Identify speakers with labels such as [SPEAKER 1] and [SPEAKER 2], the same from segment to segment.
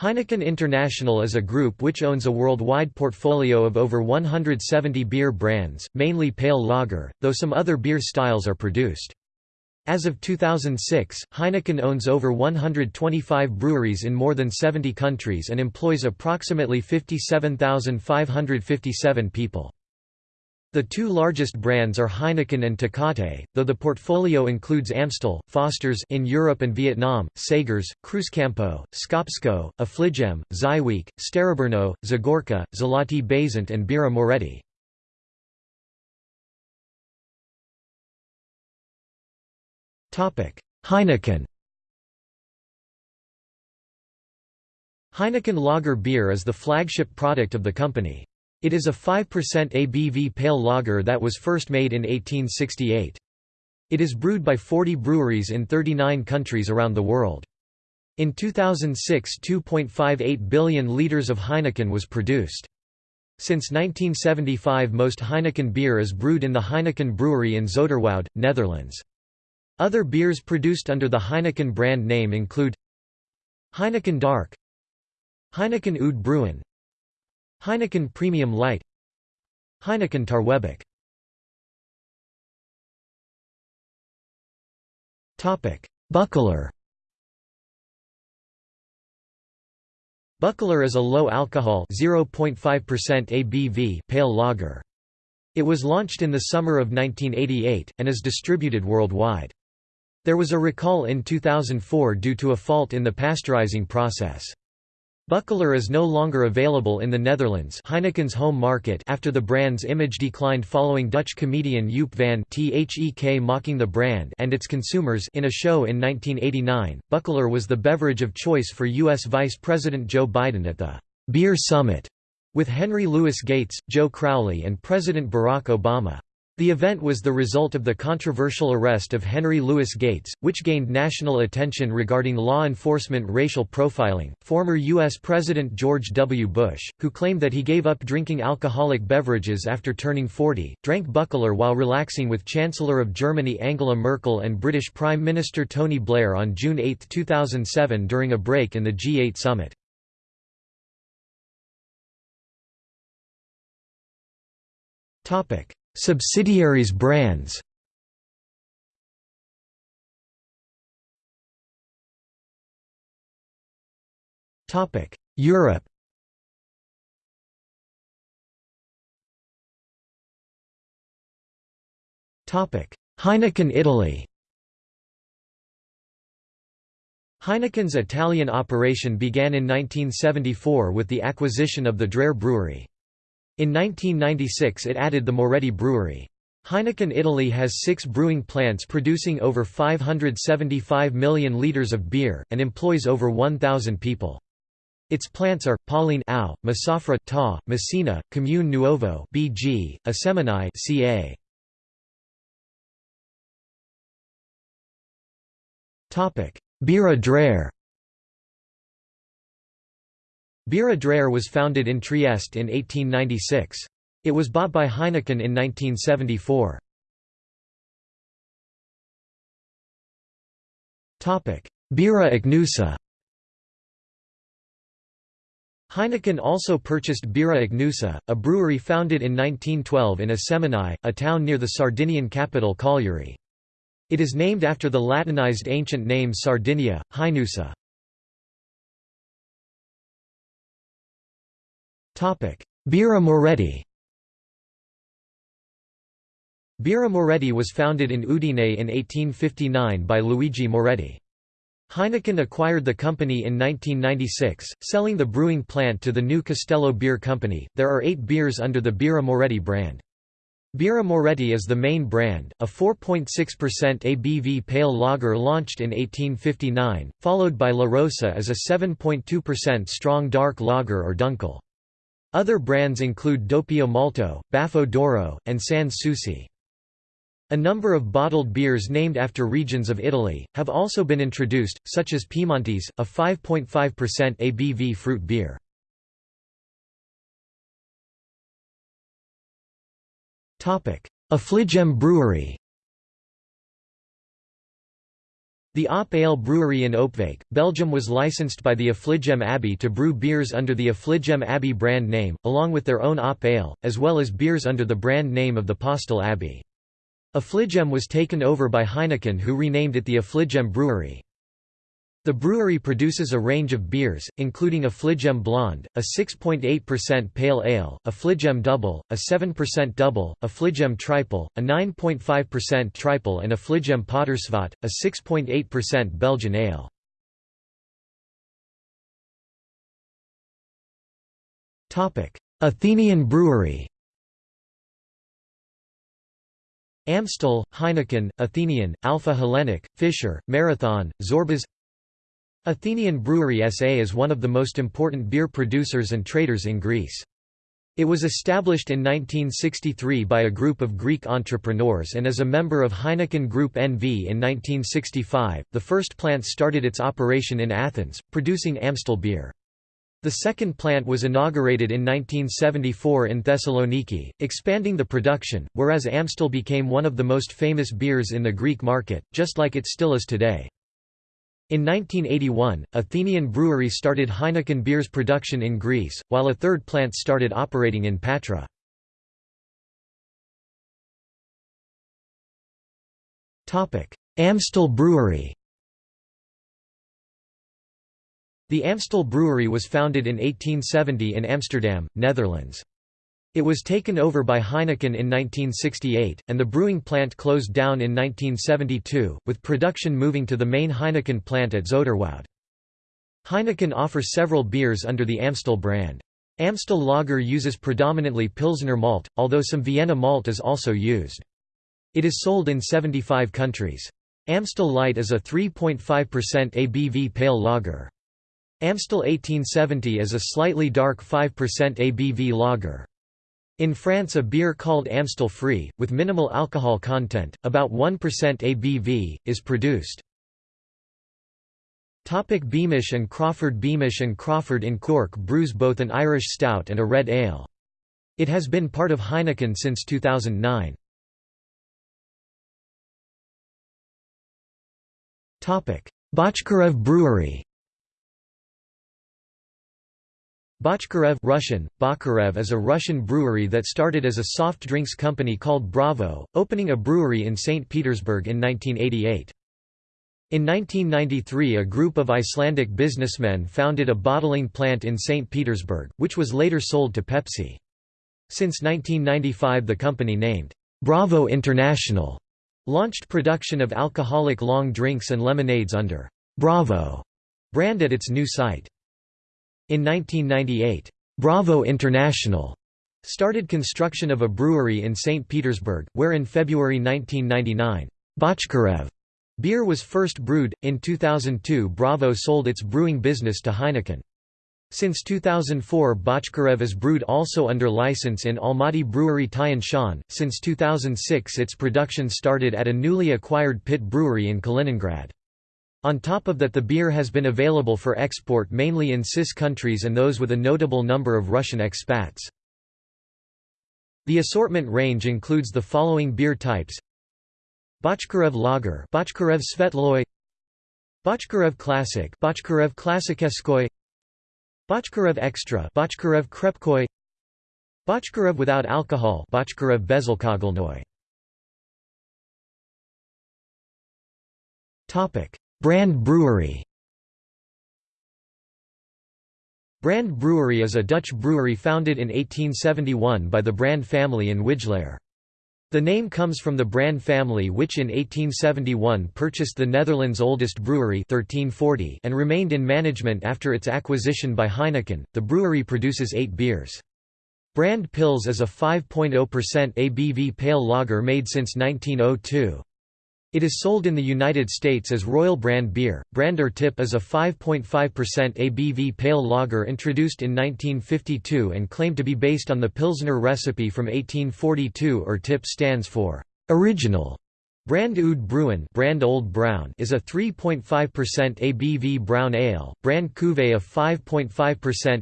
[SPEAKER 1] Heineken International is a group which owns a worldwide portfolio of over 170 beer brands, mainly pale lager, though some other beer styles are produced. As of 2006, Heineken owns over 125 breweries in more than 70 countries and employs approximately 57,557 people. The two largest brands are Heineken and Tecate, though the portfolio includes Amstel, Foster's in Europe and Vietnam, Sagres, Cruzcampo, Skopsko, Affligem, Żywiec, Starobrno, Zagorka, Zlatý Bažant and Birra Moretti. Heineken Heineken Lager beer is the flagship product of the company. It is a 5% ABV pale lager that was first made in 1868. It is brewed by 40 breweries in 39 countries around the world. In 2006 2.58 billion litres of Heineken was produced. Since 1975 most Heineken beer is brewed in the Heineken brewery in Zoeterwoude, Netherlands. Other beers produced under the Heineken brand name include Heineken Dark Heineken Oud Bruin Heineken Premium Light Heineken Tarwebok Buckler Buckler is a low-alcohol ABV pale lager. It was launched in the summer of 1988, and is distributed worldwide. There was a recall in 2004 due to a fault in the pasteurizing process. Buckler is no longer available in the Netherlands Heineken's home market after the brand's image declined following Dutch comedian Youp van 't Hek mocking the brand and its consumers in a show in 1989. Buckler was the beverage of choice for U.S. Vice President Joe Biden at the Beer Summit with Henry Louis Gates, Joe Crowley and President Barack Obama. The event was the result of the controversial arrest of Henry Louis Gates, which gained national attention regarding law enforcement racial profiling. Former U.S. President George W. Bush, who claimed that he gave up drinking alcoholic beverages after turning 40, drank Buckler while relaxing with Chancellor of Germany Angela Merkel and British Prime Minister Tony Blair on June 8, 2007 during a break in the G8 summit. Topic. Subsidiaries brands. Europe. Heineken Italy. Heineken's Italian operation began in 1974 with the acquisition of the Dreher brewery. In 1996 it added the Moretti Brewery. Heineken Italy has six brewing plants producing over 575 million litres of beer, and employs over 1,000 people. Its plants are Pollein AO, Massafra TA, Messina, Comune Nuovo BG, Assemini CA. Topic: Birra Birra Dreher was founded in Trieste in 1896. It was bought by Heineken in 1974. Birra Ichnusa Heineken also purchased Birra Ichnusa, a brewery founded in 1912 in Assemini, a town near the Sardinian capital Cagliari. It is named after the Latinized ancient name Sardinia, Ichnusa. Birra Moretti Birra Moretti was founded in Udine in 1859 by Luigi Moretti. Heineken acquired the company in 1996, selling the brewing plant to the new Castello Beer Company. There are eight beers under the Birra Moretti brand. Birra Moretti is the main brand, a 4.6% ABV pale lager launched in 1859, followed by La Rosa as a 7.2% strong dark lager or dunkel. Other brands include Doppio Malto, Baffo d'Oro, and Sans Souci. A number of bottled beers named after regions of Italy, have also been introduced, such as Piemontese, a 5.5% ABV fruit beer. Affligem Brewery The Op Ale brewery in Opwijk, Belgium was licensed by the Affligem Abbey to brew beers under the Affligem Abbey brand name, along with their own Op Ale, as well as beers under the brand name of the Postel Abbey. Affligem was taken over by Heineken who renamed it the Affligem Brewery. The brewery produces a range of beers, including Affligem Blonde, a 6.8% pale ale, Affligem Double, a 7% double, Affligem Triple, a 9.5% triple and Affligem Patersvat, a 6.8% Belgian ale. Athenian Brewery Amstel, Heineken, Athenian, Alpha Hellenic, Fischer, Marathon, Zorbas Athenian Brewery SA is one of the most important beer producers and traders in Greece. It was established in 1963 by a group of Greek entrepreneurs and is a member of Heineken Group NV in 1965. The first plant started its operation in Athens, producing Amstel beer. The second plant was inaugurated in 1974 in Thessaloniki, expanding the production, whereas Amstel became one of the most famous beers in the Greek market, just like it still is today. In 1981, Athenian Brewery started Heineken beers production in Greece, while a third plant started operating in Patra. Amstel Brewery The Amstel Brewery was founded in 1870 in Amsterdam, Netherlands. It was taken over by Heineken in 1968, and the brewing plant closed down in 1972, with production moving to the main Heineken plant at Zoeterwoude. Heineken offers several beers under the Amstel brand. Amstel Lager uses predominantly Pilsner malt, although some Vienna malt is also used. It is sold in 75 countries. Amstel Light is a 3.5% ABV pale lager. Amstel 1870 is a slightly dark 5% ABV lager. In France a beer called Amstel Free, with minimal alcohol content, about 1% ABV, is produced. Topic Beamish and Crawford Beamish and Crawford in Cork brews both an Irish stout and a red ale. It has been part of Heineken since 2009. Bochkarev Brewery Bochkarev Russian, Bakarev is a Russian brewery that started as a soft drinks company called Bravo, opening a brewery in St. Petersburg in 1988. In 1993 a group of Icelandic businessmen founded a bottling plant in St. Petersburg, which was later sold to Pepsi. Since 1995 the company named, Bravo International, launched production of alcoholic long drinks and lemonades under Bravo brand at its new site. In 1998, Bravo International started construction of a brewery in St. Petersburg, where in February 1999, Bochkarev beer was first brewed. In 2002, Bravo sold its brewing business to Heineken. Since 2004 Bochkarev is brewed also under license in Almaty Brewery Tian Shan. Since 2006 its production started at a newly acquired pit brewery in Kaliningrad. On top of that the beer has been available for export mainly in CIS countries and those with a notable number of Russian expats. The assortment range includes the following beer types. Bochkarev Lager Bochkarev Svetloy. Bochkarev Classic Bochkarev Klassikeskoy Bochkarev Extra Bochkarev Krepkoy Bochkarev without alcohol Bochkarev Bezelkogelnoy Topic. Brand Brewery Brand Brewery is a Dutch brewery founded in 1871 by the Brand family in Wijlaar. The name comes from the Brand family which in 1871 purchased the Netherlands' oldest brewery 1340 and remained in management after its acquisition by Heineken. The brewery produces 8 beers. Brand Pils is a 5.0% ABV pale lager made since 1902. It is sold in the United States as Royal Brand beer. Brander Tip is a 5.5% ABV pale lager introduced in 1952 and claimed to be based on the Pilsner recipe from 1842 or Tip stands for original. Brand Oud Bruin brand Old Brown is a 3.5% ABV brown ale, brand Cuvée of 5.5%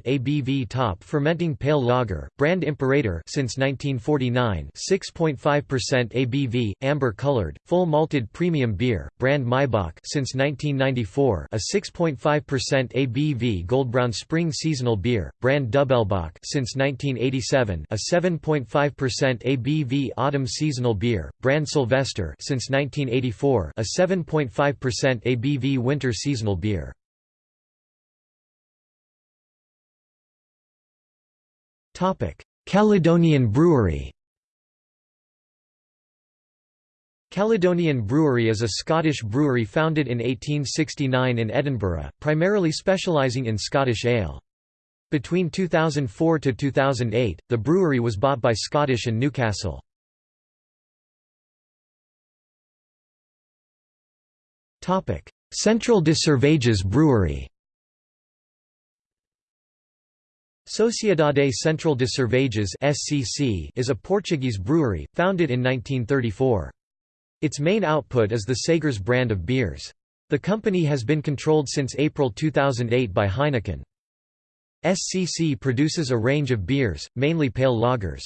[SPEAKER 1] ABV top fermenting pale lager, brand Imperator since 1949 6.5% ABV, amber colored, full malted premium beer, brand Maibock since 1994 a 6.5% ABV goldbrown spring seasonal beer, brand Doppelbock since 1987 a 7.5% ABV autumn seasonal beer, brand Sylvester since 1984 a 7.5% ABV winter seasonal beer. Caledonian Brewery Caledonian Brewery is a Scottish brewery founded in 1869 in Edinburgh, primarily specialising in Scottish ale. Between 2004 to 2008, the brewery was bought by Scottish and Newcastle. Central de Cervejas Brewery Sociedade Central de Cervejas is a Portuguese brewery founded in 1934. Its main output is the Sagres brand of beers. The company has been controlled since April 2008 by Heineken. SCC produces a range of beers, mainly pale lagers.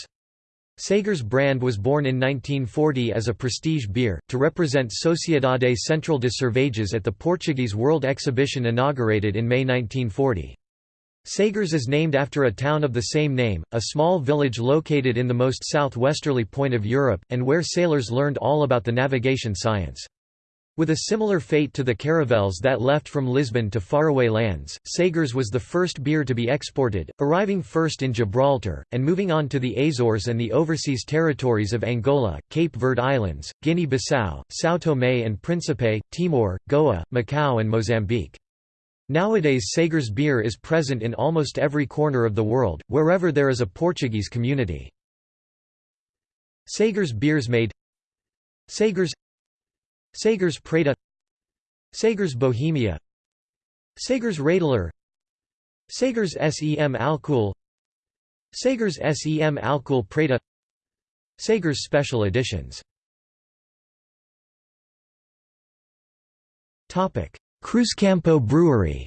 [SPEAKER 1] Sagres brand was born in 1940 as a prestige beer, to represent Sociedade Central de Cervejas at the Portuguese World Exhibition inaugurated in May 1940. Sagres is named after a town of the same name, a small village located in the most southwesterly point of Europe, and where sailors learned all about the navigation science. With a similar fate to the caravels that left from Lisbon to faraway lands, Sagres was the first beer to be exported, arriving first in Gibraltar, and moving on to the Azores and the overseas territories of Angola, Cape Verde Islands, Guinea-Bissau, São Tomé and Príncipe, Timor, Goa, Macau and Mozambique. Nowadays Sagres beer is present in almost every corner of the world, wherever there is a Portuguese community. Sagres beers made Sagres Sagres Preta Sagres Bohemia Sagres Radler Sagres SEM Alcool Sagres SEM Alcool Preta Sagres Special Editions Cruzcampo Brewery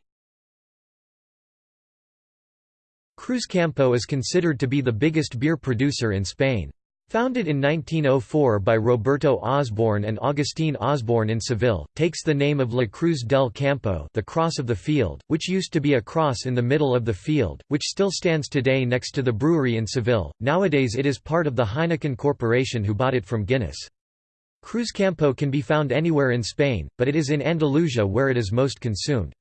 [SPEAKER 1] Cruzcampo is considered to be the biggest beer producer in Spain. Founded in 1904 by Roberto Osborne and Agustín Osborne in Seville, takes the name of La Cruz del Campo the Cross of the Field, which used to be a cross in the middle of the field, which still stands today next to the brewery in Seville. Nowadays it is part of the Heineken Corporation who bought it from Guinness. Cruzcampo can be found anywhere in Spain, but it is in Andalusia where it is most consumed.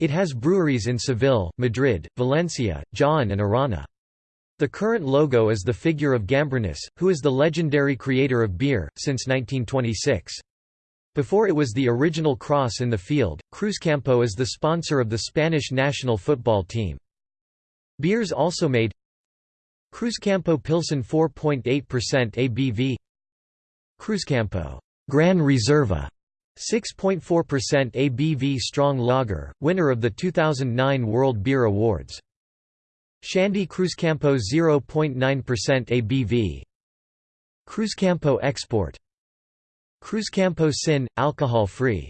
[SPEAKER 1] It has breweries in Seville, Madrid, Valencia, Jaén and Arana. The current logo is the figure of Gambrinus, who is the legendary creator of beer, since 1926. Before it was the original cross in the field, Cruzcampo is the sponsor of the Spanish national football team. Beers also made Cruzcampo Pilsen 4.8% ABV Cruzcampo Gran Reserva 6.4% ABV strong lager, winner of the 2009 World Beer Awards. Shandy Cruzcampo 0.9% ABV Cruzcampo Export. Cruzcampo Sin, alcohol-free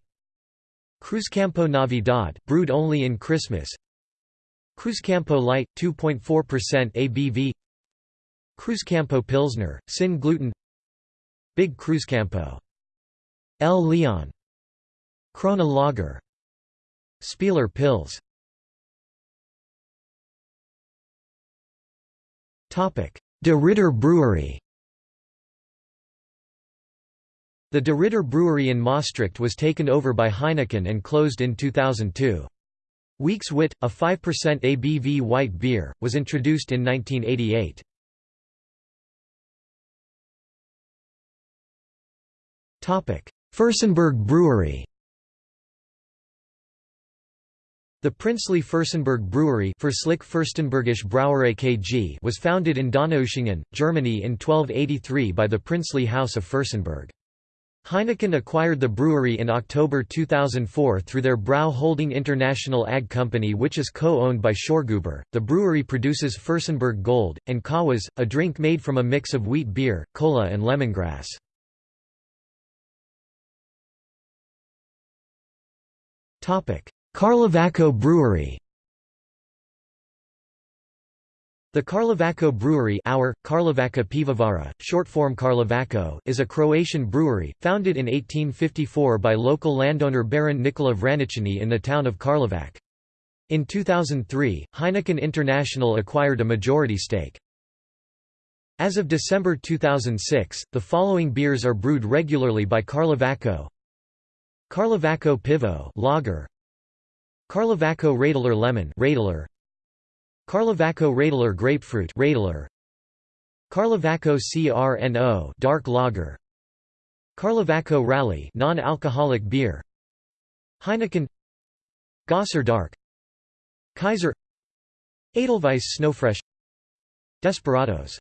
[SPEAKER 1] Cruzcampo Navidad brewed only in Christmas. Cruzcampo Light, 2.4% ABV Cruzcampo Pilsner, Sin gluten. Big Cruzcampo. El Leon. Krona Lager. Spieler Pils De Ridder Brewery The De Ridder Brewery in Maastricht was taken over by Heineken and closed in 2002. Weeks Wit, a 5% ABV white beer, was introduced in 1988. Fürstenberg Brewery The princely Fürstenberg Brewery KG was founded in Donaueschingen, Germany in 1283 by the princely House of Fürstenberg. Heineken acquired the brewery in October 2004 through their Brau Holding International AG company which is co-owned by Schörghuber. The brewery produces Fürstenberg Gold, and Kawas, a drink made from a mix of wheat beer, cola and lemongrass. Topic: Carlavaco Brewery The Carlavaco Brewery our, Karlovaca Pivovara, short form Karlovaco, is a Croatian brewery, founded in 1854 by local landowner Baron Nikola Vraničani in the town of Karlovac. In 2003, Heineken International acquired a majority stake. As of December 2006, the following beers are brewed regularly by Karlovaco Karlovaco Pivo lager, Karlovaco Radler Lemon Radler, Karlovaco Radler Grapefruit Radler. Karlovaco CRNO Dark Lager. Karlovaco Rally non-alcoholic beer. Heineken. Gosser Dark. Kaiser. Edelweiss Snowfresh. Desperados.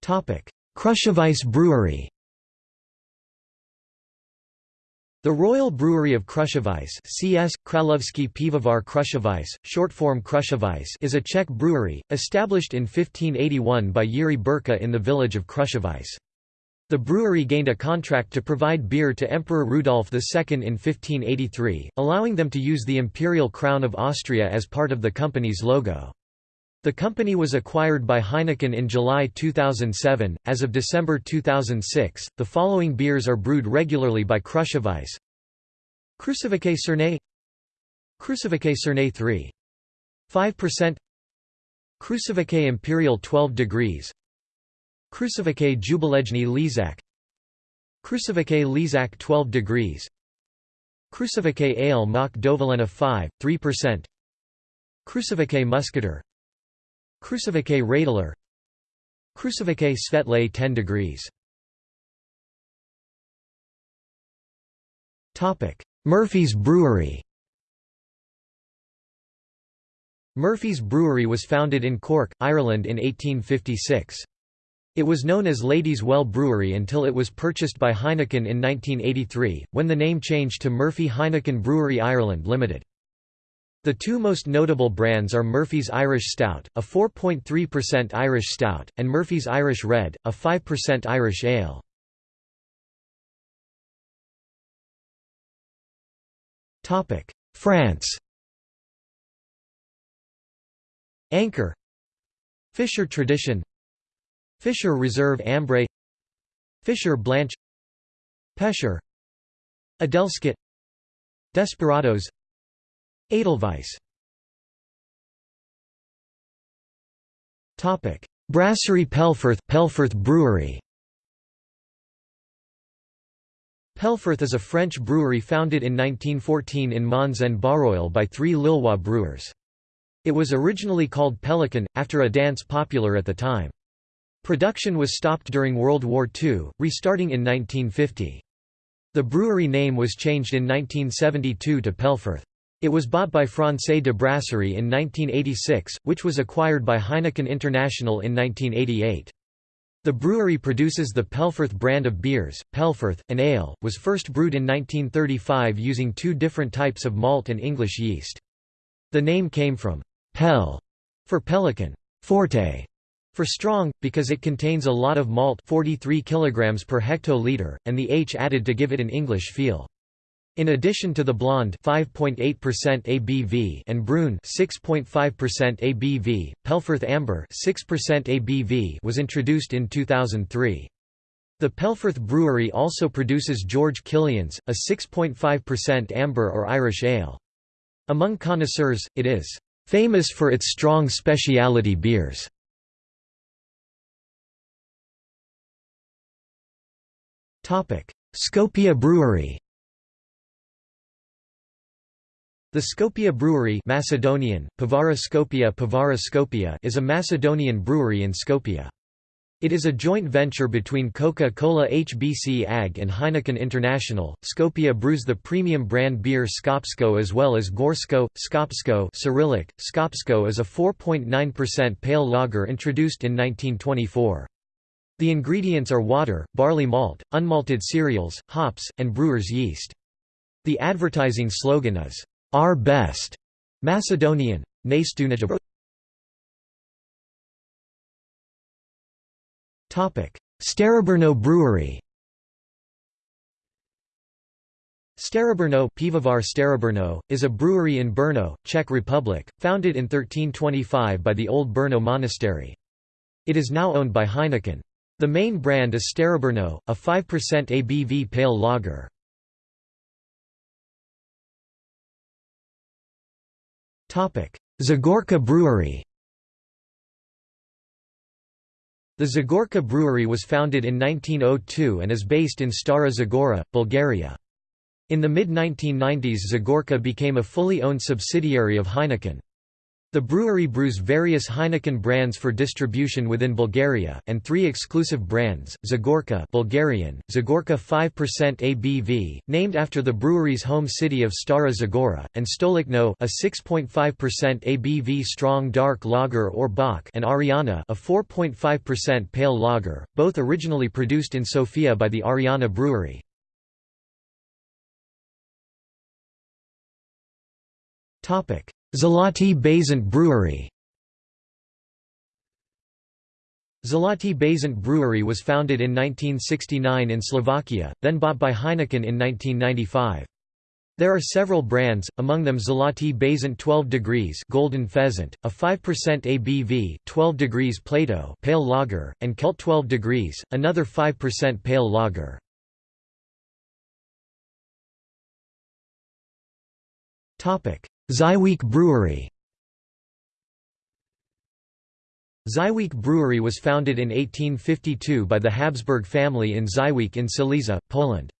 [SPEAKER 1] Topic. Krušovice Brewery The Royal Brewery of Krušovice CS, Kralovsky Pivovar Krušovice, short form Krušovice is a Czech brewery, established in 1581 by Jiří Bírka in the village of Krušovice. The brewery gained a contract to provide beer to Emperor Rudolf II in 1583, allowing them to use the imperial crown of Austria as part of the company's logo. The company was acquired by Heineken in July 2007. As of December 2006, the following beers are brewed regularly by Krušovice Krušovice Cernay Krušovice Cernay 3. 5% Krušovice Imperial 12 degrees. Krušovice Jubilejny Lízák Krušovice Lízák 12 degrees. Krušovice Ale Mach Dovolena 5, 3% Krušovice Muscatel Krušovice Radler Krušovice Svetlé 10 degrees Murphy's Brewery Murphy's Brewery was founded in Cork, Ireland in 1856. It was known as Lady's Well Brewery until it was purchased by Heineken in 1983, when the name changed to Murphy Heineken Brewery Ireland Limited. The two most notable brands are Murphy's Irish Stout, a 4.3% Irish Stout, and Murphy's Irish Red, a 5% Irish Ale. France Anchor Fischer Tradition Fischer Reserve Ambré Fischer Blanche Pescher Adelskit Desperados Edelweiss Brasserie Pelforth Pelforth Brewery Pelforth is a French brewery founded in 1914 in Mons en Barroil by three Lillois brewers. It was originally called Pelican, after a dance popular at the time. Production was stopped during World War II, restarting in 1950. The brewery name was changed in 1972 to Pelforth. It was bought by Française de Brasserie in 1986, which was acquired by Heineken International in 1988. The brewery produces the Pelforth brand of beers. Pelforth, an ale, was first brewed in 1935 using two different types of malt and English yeast. The name came from «pel» for pelican, forte for strong, because it contains a lot of malt 43 kg per hectoliter, and the H added to give it an English feel. In addition to the blonde 5.8% ABV and brune 6.5% ABV, Pelforth Amber 6% ABV was introduced in 2003. The Pelforth Brewery also produces George Killian's, a 6.5% amber or Irish ale. Among connoisseurs, it is famous for its strong specialty beers. Skopje Brewery The Skopje Brewery Macedonian, Pivara Skopje Skopje is a Macedonian brewery in Skopje. It is a joint venture between Coca-Cola HBC AG and Heineken International. Skopje brews the premium brand beer Skopsko as well as Gorsko, Skopsko Cyrillic. Skopsko is a 4.9% pale lager introduced in 1924. The ingredients are water, barley malt, unmalted cereals, hops, and brewer's yeast. The advertising slogan is, our best Macedonian Topic Starobrno Brewery Starobrno Pivovar Starobrno, is a brewery in Brno, Czech Republic, founded in 1325 by the Old Brno Monastery. It is now owned by Heineken. The main brand is Starobrno, a 5% ABV pale lager. Zagorka Brewery The Zagorka Brewery was founded in 1902 and is based in Stara Zagora, Bulgaria. In the mid-1990s Zagorka became a fully owned subsidiary of Heineken. The brewery brews various Heineken brands for distribution within Bulgaria, and three exclusive brands, Zagorka Bulgarian, Zagorka 5% ABV, named after the brewery's home city of Stara Zagora, and Stolicno a 6.5% ABV strong dark lager or Bock and Ariana a 4.5% pale lager, both originally produced in Sofia by the Ariana Brewery. Zlatý Bažant Brewery Zlatý Bažant Brewery was founded in 1969 in Slovakia, then bought by Heineken in 1995. There are several brands, among them Zlatý Bažant 12 degrees Golden Pheasant, a 5% ABV 12 degrees Plato pale lager, and Kelt 12 degrees, another 5% pale lager. Żywiec Brewery Żywiec Brewery was founded in 1852 by the Habsburg family in Żywiec in Silesia, Poland.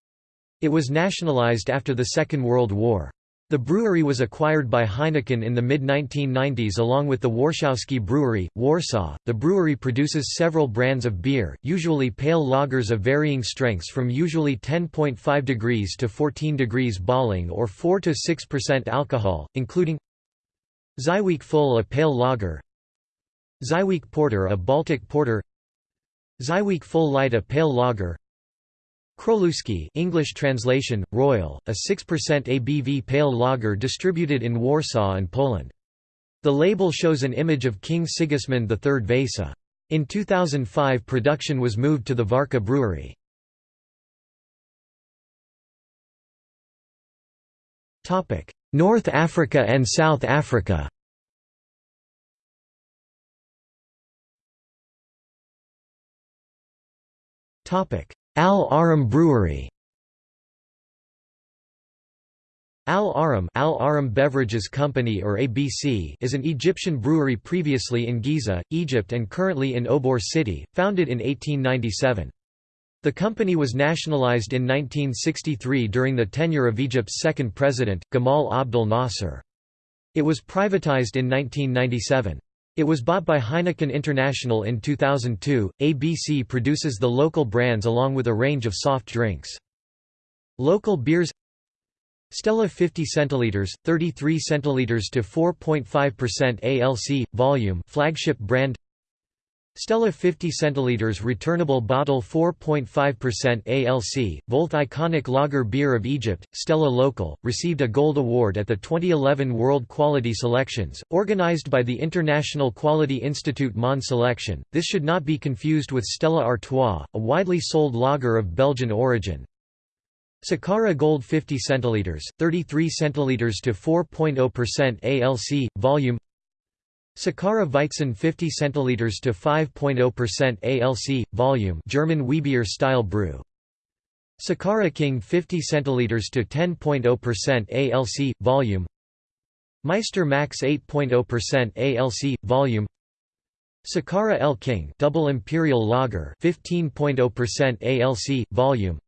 [SPEAKER 1] It was nationalized after the Second World War. The brewery was acquired by Heineken in the mid-1990s along with the Warszawski Brewery, Warsaw. The brewery produces several brands of beer, usually pale lagers of varying strengths from usually 10.5 degrees to 14 degrees Balling or 4 to 6% alcohol, including Żywiec Full a pale lager, Żywiec Porter a Baltic porter, Żywiec Full Light a pale lager, Kroluski English translation, Royal, a 6% ABV pale lager distributed in Warsaw and Poland. The label shows an image of King Sigismund III Vasa. In 2005 production was moved to the Warka brewery. North Africa and South Africa Al Ahram Brewery Al Ahram, Al Ahram Beverages Company or ABC is an Egyptian brewery previously in Giza, Egypt and currently in Obor City, founded in 1897. The company was nationalized in 1963 during the tenure of Egypt's second president, Gamal Abdel Nasser. It was privatized in 1997. It was bought by Heineken International in 2002. ABC produces the local brands along with a range of soft drinks. Local beers Stella 50 centiliters, 33 centiliters to 4.5% ALC volume, flagship brand. Stella 50 centiliters returnable bottle 4.5% ALC, both iconic lager beer of Egypt, Stella Local, received a Gold Award at the 2011 World Quality Selections, organized by the International Quality Institute Monde Selection. This should not be confused with Stella Artois, a widely sold lager of Belgian origin. Sakara Gold 50 centiliters, 33 centiliters to 4.0% ALC volume. Sakara Weizen 50 centiliters to 5.0% ALC volume German Wiebier style brew. Sakara King 50 centiliters to 10.0% ALC volume. Meister Max 8.0% ALC volume. Sakara El King double imperial lager 15.0% ALC volume.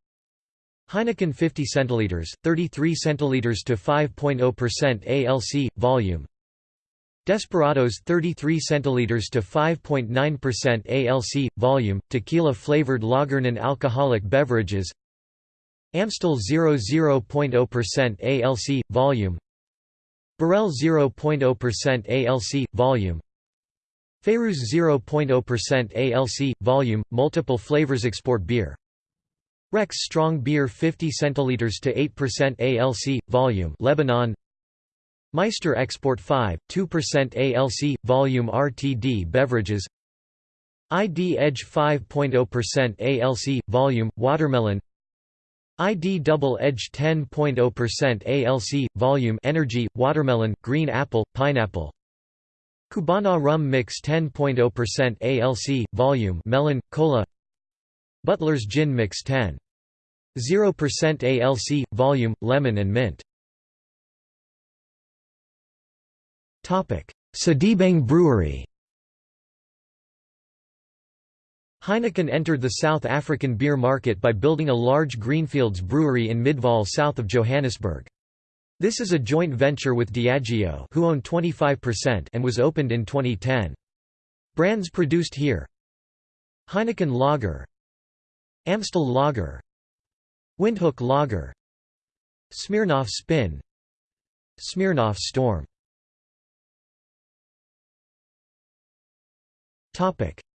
[SPEAKER 1] Heineken 50 centiliters, 33 centiliters to 5.0% ALC volume. Desperados 33 centiliters to 5.9% ALC volume tequila flavored lager non-alcoholic beverages. Amstel 0.0% ALC volume. Birell 0.0% ALC volume. Feyruz 0.0% ALC volume multiple flavors export beer. Rex strong beer 50 centiliters to 8% ALC volume. Lebanon Meister Export 5, 2% ALC, volume RTD beverages. ID Edge 5.0% ALC, volume, watermelon. ID Double Edge 10.0% ALC, volume energy, watermelon, green apple, pineapple. Cubana Rum Mix 10.0% ALC, volume melon, cola. Butler's Gin Mix 10. 0% ALC, volume, lemon and mint Sedibeng Brewery Heineken entered the South African beer market by building a large greenfields brewery in Midvaal south of Johannesburg. This is a joint venture with Diageo who own 25% and was opened in 2010. Brands produced here Heineken Lager Amstel Lager Windhoek Lager Smirnoff Spin Smirnoff Storm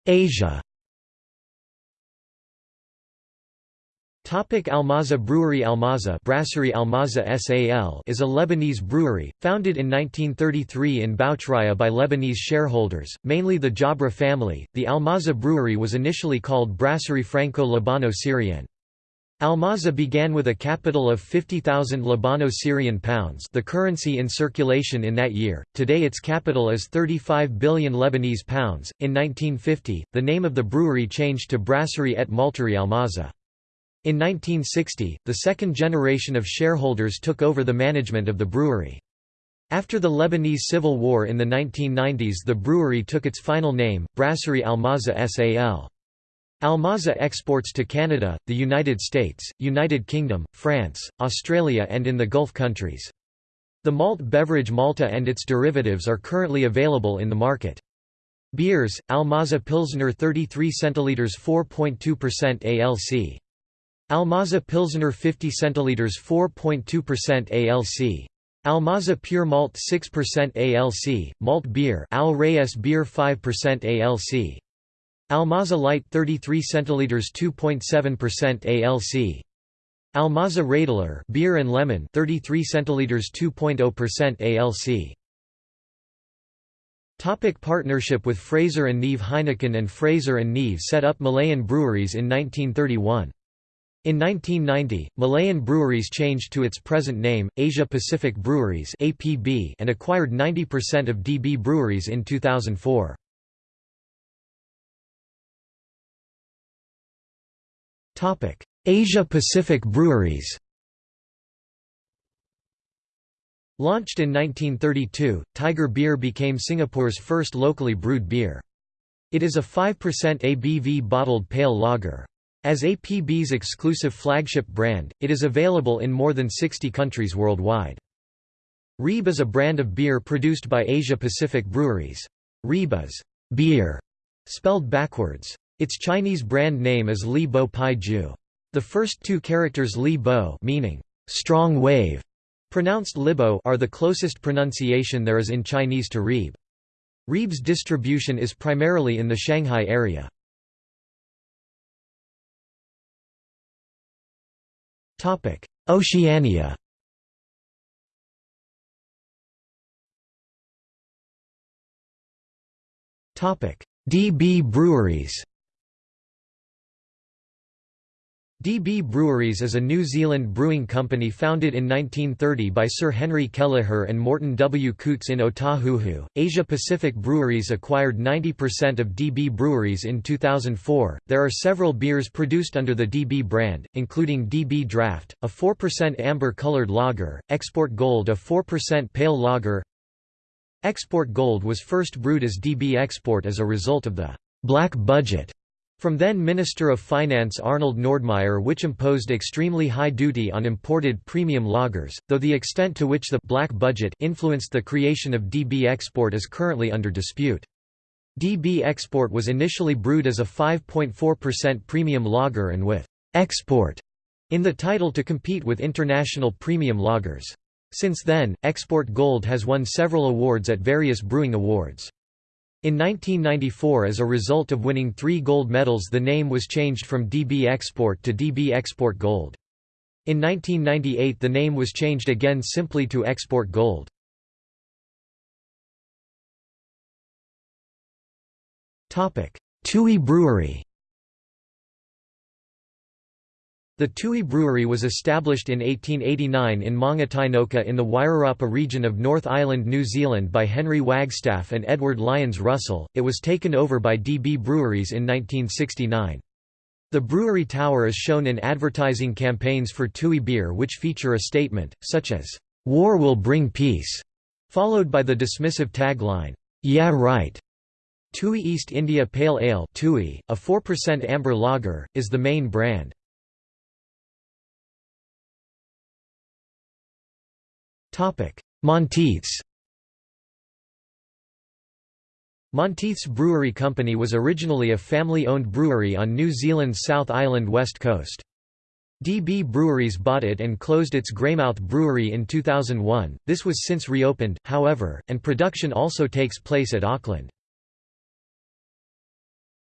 [SPEAKER 1] Asia Topic Almaza Brewery Almaza Brasserie Almaza SAL is a Lebanese brewery, founded in 1933 in Boutraya by Lebanese shareholders, mainly the Jabra family. The Almaza brewery was initially called Brasserie Franco-Labano-Syrienne. Almaza began with a capital of 50,000 Labano-Syrian pounds the currency in circulation in that year, today its capital is 35 billion Lebanese pounds. In 1950, the name of the brewery changed to Brasserie et Malterie Almaza. In 1960, the second generation of shareholders took over the management of the brewery. After the Lebanese Civil War in the 1990s the brewery took its final name, Brasserie Almaza SAL. Almaza exports to Canada, the United States, United Kingdom, France, Australia and in the Gulf countries. The malt beverage Malta and its derivatives are currently available in the market. Beers, Almaza Pilsner 33 centiliters 4.2% ALC. Almaza Pilsner 50 centiliters 4.2% ALC. Almaza Pure Malt 6% ALC, Malt Beer Al Reyes Beer 5% ALC. Almaza Light 33 centiliters 2.7% ALC. Almaza Radler Beer and Lemon 33 centiliters 2.0% ALC. Topic partnership with Fraser and Neave Heineken and Fraser and Neave set up Malayan breweries in 1931. In 1990, Malayan Breweries changed to its present name, Asia Pacific Breweries and acquired 90% of DB Breweries in 2004. Asia Pacific Breweries Launched in 1932, Tiger Beer became Singapore's first locally brewed beer. It is a 5% ABV bottled pale lager. As APB's exclusive flagship brand, it is available in more than 60 countries worldwide. Reeb is a brand of beer produced by Asia Pacific Breweries. Reeb is beer, spelled backwards. Its Chinese brand name is Li Bo Pai Ju. The first two characters Li Bo meaning strong wave, pronounced Libo are the closest pronunciation there is in Chinese to Reeb. Reeb's distribution is primarily in the Shanghai area. Oceania DB breweries DB Breweries is a New Zealand brewing company founded in 1930 by Sir Henry Kelleher and Morton W. Coutts in Otahuhu. Asia Pacific Breweries acquired 90% of DB Breweries in 2004. There are several beers produced under the DB brand, including DB Draft, a 4% amber colored lager, Export Gold, a 4% pale lager. Export Gold was first brewed as DB Export as a result of the black budget from then Minister of Finance Arnold Nordmeyer which imposed extremely high duty on imported premium lagers, though the extent to which the «black budget» influenced the creation of DB Export is currently under dispute. DB Export was initially brewed as a 5.4% premium lager and with «export» in the title to compete with international premium lagers. Since then, Export Gold has won several awards at various brewing awards. In 1994 as a result of winning three gold medals the name was changed from DB Export to DB Export Gold. In 1998 the name was changed again simply to Export Gold. Tui Brewery The Tui Brewery was established in 1889 in Mangatainoka in the Wairarapa region of North Island, New Zealand by Henry Wagstaff and Edward Lyons Russell. It was taken over by DB Breweries in 1969. The brewery tower is shown in advertising campaigns for Tui beer which feature a statement, such as, "'War will bring peace'", followed by the dismissive tagline, "'Yeah right'". Tui East India Pale Ale Tui, a 4% amber lager, is the main brand. Monteith's Monteith's Brewery Company was originally a family-owned brewery on New Zealand's South Island west coast. DB Breweries bought it and closed its Greymouth Brewery in 2001. This was since reopened, however, and production also takes place at Auckland.